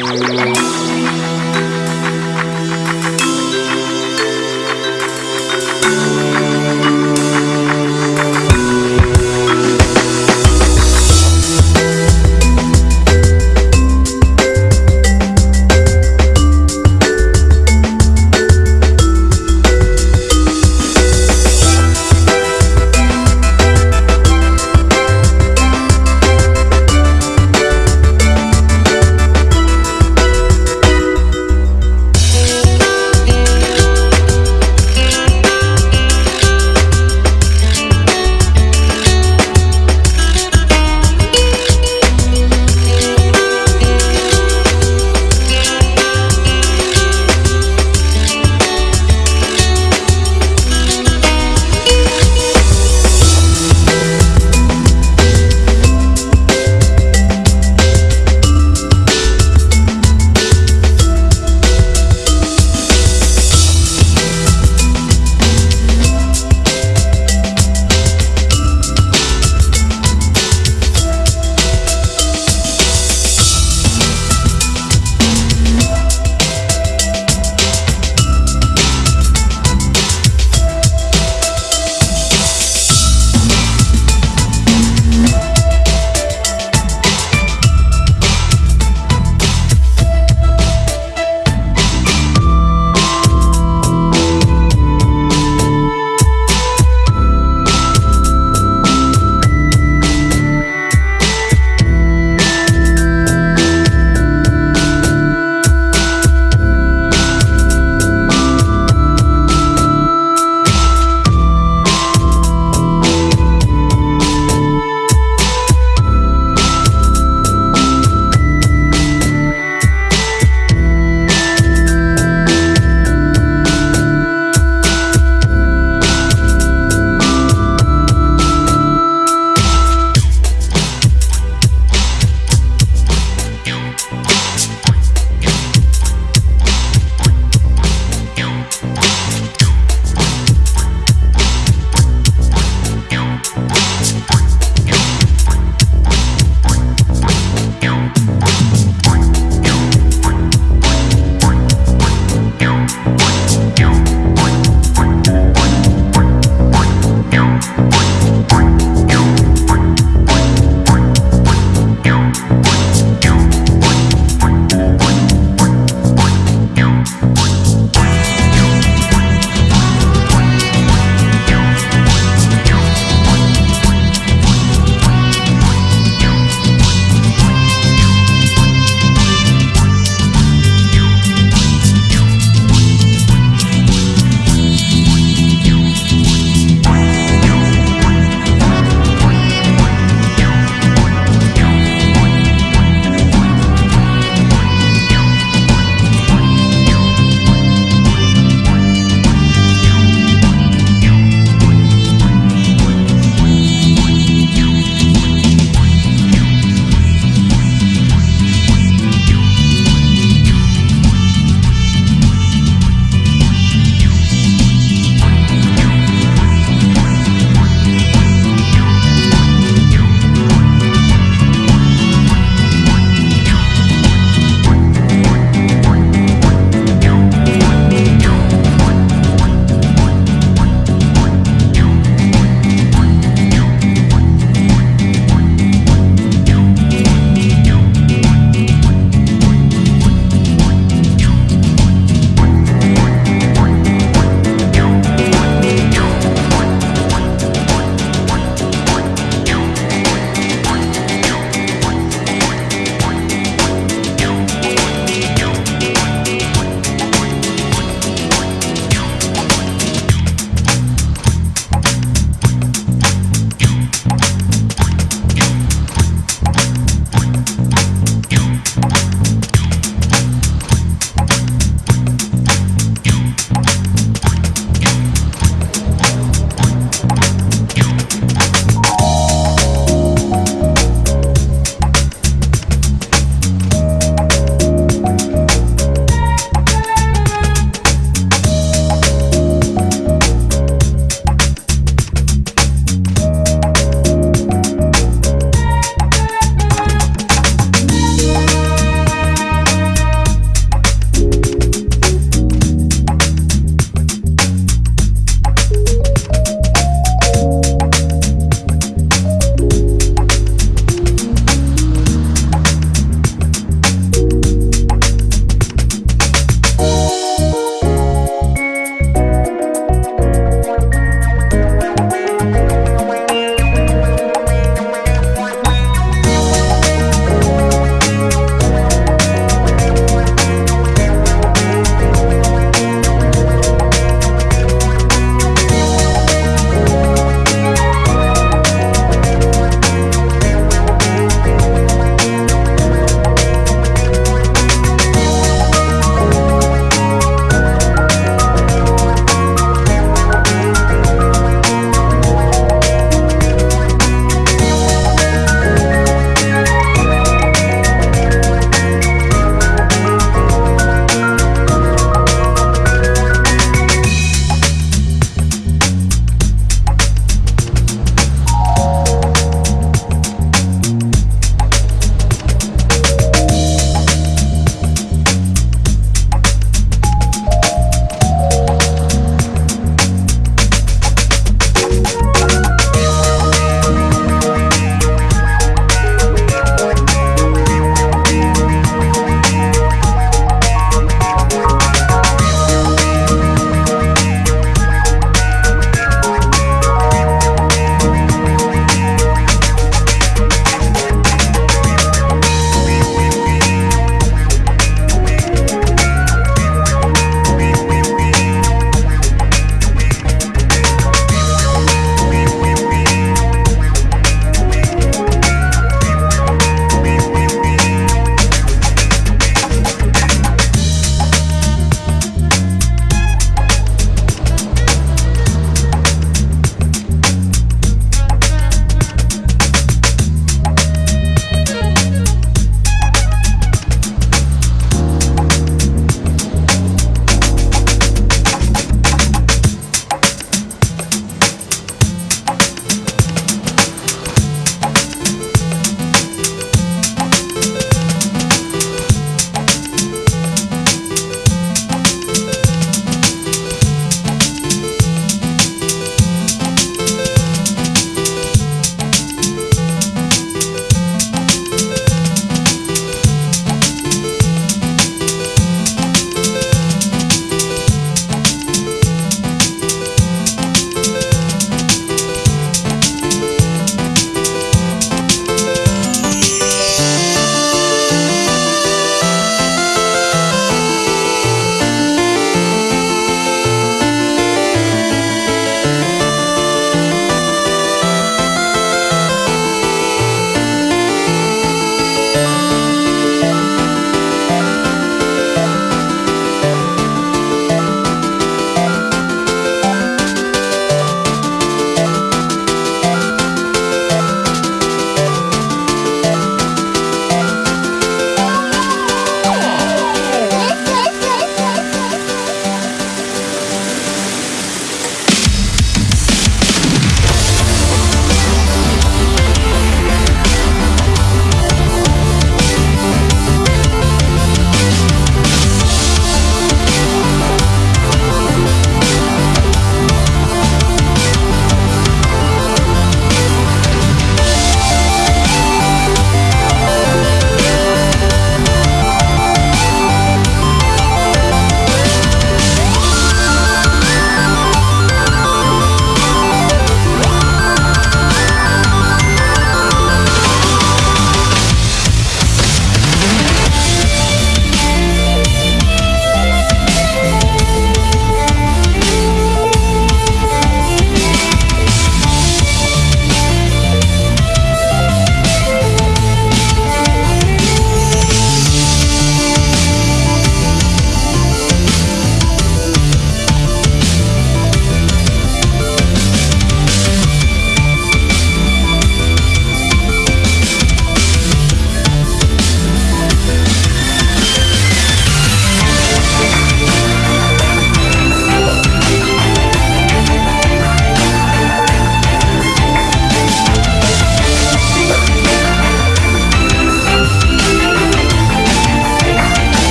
Gracias.